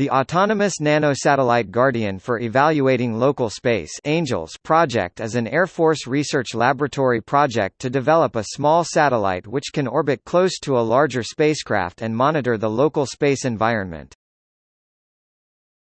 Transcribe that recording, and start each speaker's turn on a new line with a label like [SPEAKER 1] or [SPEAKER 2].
[SPEAKER 1] The Autonomous Nanosatellite Guardian for Evaluating Local Space ANGELS project is an Air Force research laboratory project to develop a small satellite which can orbit close to a larger spacecraft and monitor the local space environment.